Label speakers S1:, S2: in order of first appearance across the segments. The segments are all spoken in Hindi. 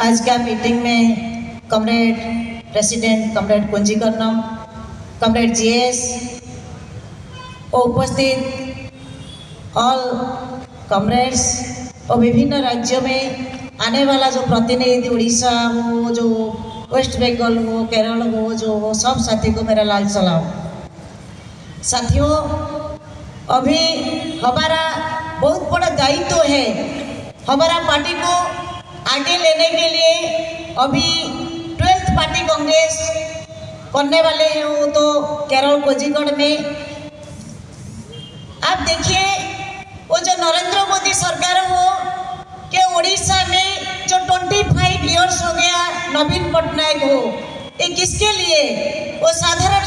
S1: आज का मीटिंग में comrade president comrade Kunjikaranam comrade GS और उपस्थित ऑल कमरेड्स और विभिन्न राज्यों में आने वाला जो प्रतिनिधि, उड़ीसा हो, जो वेस्ट बंगाल हो केरल हो, जो हो, सब साथी को मेरा लाल सलाम। साथियों, अभी हमारा बहुत बड़ा दायित्व तो है, हमारा पार्टी को आगे लेने के लिए अभी ट्वेल्थ पार्टी कांग्रेस करने वाले हैं वो तो केरल कोजिगढ़ में। आप देखिए, वो जो नरेंद्र मोदी सरकार हो, के उड़ीसा में जो 25 इयर्स हो गया नवीन पटनायक हो, ये किसके लिए? वो साधारण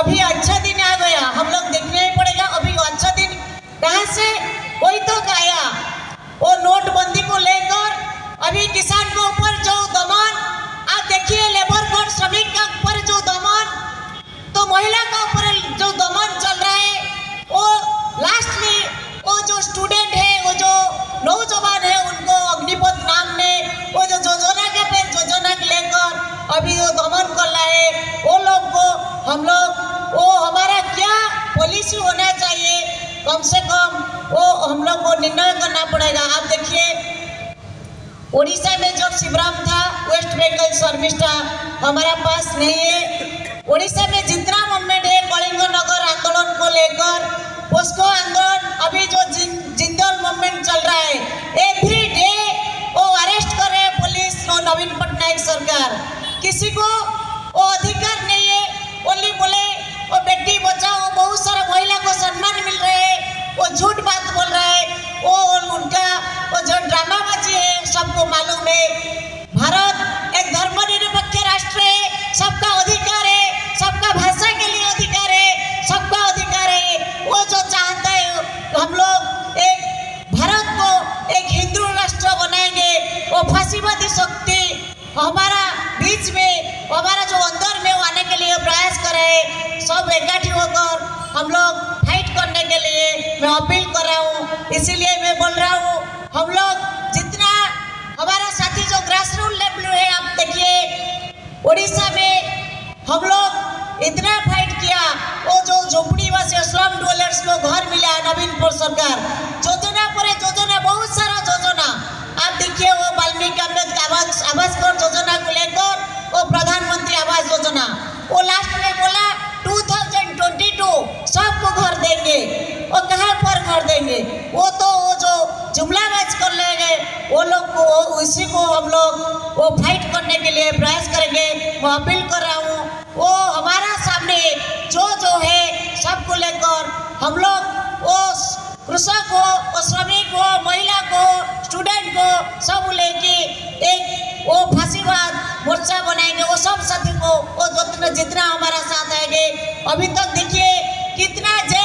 S1: अभी अच्छा दिन आ गया। हम लोग देखने ही पड़ेगा। अभी अच्छा दिन कहाँ से? कोई तो आया कम से कम वो हम लोग को निर्णय करना पड़ेगा। आप देखिए उड़ीसा में जब शिवराम था वेस्ट बंगाल शर्मिष्ठा हमारा पास नहीं है। उड़ीसा में जितना मूवमेंट है, कलिंग नगर आंदोलन को लेकर, उसको आंदोलन अभी जो जिंदल मूवमेंट चल रहा है एवरी डे वो अरेस्ट कर रहे पुलिस और नवीन पटनायक सरकार। किसी को वो अधिकार नहीं है ओनली बोले वो बेटी, बचाओ, बहुत सारा महिला को सम्मान मिल रहे वो झूठ बात बोल रहा वो उनका, वो जो है, सबको मालूम है। भारत एक धर्मनिरपेक्ष राष्ट्र है। सबका अधिकार है। सबका भाषा के लिए अधिकार है। सबका अधिकार है। वो जो चाहता है, हम लोग एक भारत को एक हिंदू राष्ट्र बनाएँगे। वो फांसीवादी शक्ति हमारा बीच में, हमारा हम लोग फाइट करने के लिए मैं अपील कर रहा हूँ, इसीलिए मैं बोल रहा हूँ, हम लोग जितना हमारा साथी जो ग्रास रूट लेवल है, आप देखिए, उड़ीसा में हम लोग इतना फाइट किया, वो जो झोपड़ी वासी स्लम डोलर्स को घर मिला नवीन पुर सरकार योजना वो कहाँ पर घर देंगे? वो तो वो जो जुमला मैच कर लेंगे, वो लोग को उसी को हम लोग, वो फाइट करने के लिए प्रयास करेंगे। मैं अपील कर रहा हूँ, वो हमारा सामने जो जो है, सबको लेकर हम लोग, वो कृषक हो श्रमिक हो, महिला को स्टूडेंट को, सब लेके एक, वो फांसीवाद मोर्चा बनाएँगे, वो सब साथी को, वो जितना हमारा साथ आएँगे। अभी तक देखिए, कितना नहीं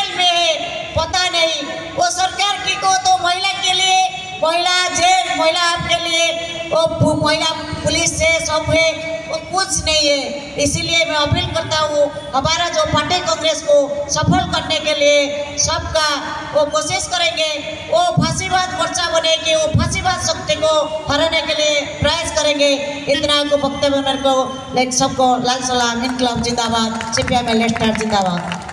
S1: वो सरकार की को तो महिला के लिए, महिला जेल, महिला आपके लिए, वो महिला पुलिस से सब है, वो कुछ नहीं है। इसीलिए मैं अपील करता हूँ, हमारा जो पार्टी कांग्रेस को सफल करने के लिए सबका वो कोशिश करेंगे, वो फांसीवाद मोर्चा बनेगी, वो फांसीवाद शक्ति को हराने के लिए प्रयास करेंगे। इतना को वक्तव्य को, लेकिन सबको लाल सलाम, इनकलाब जिंदाबाद सीपीएम एल स्टार जिंदाबाद।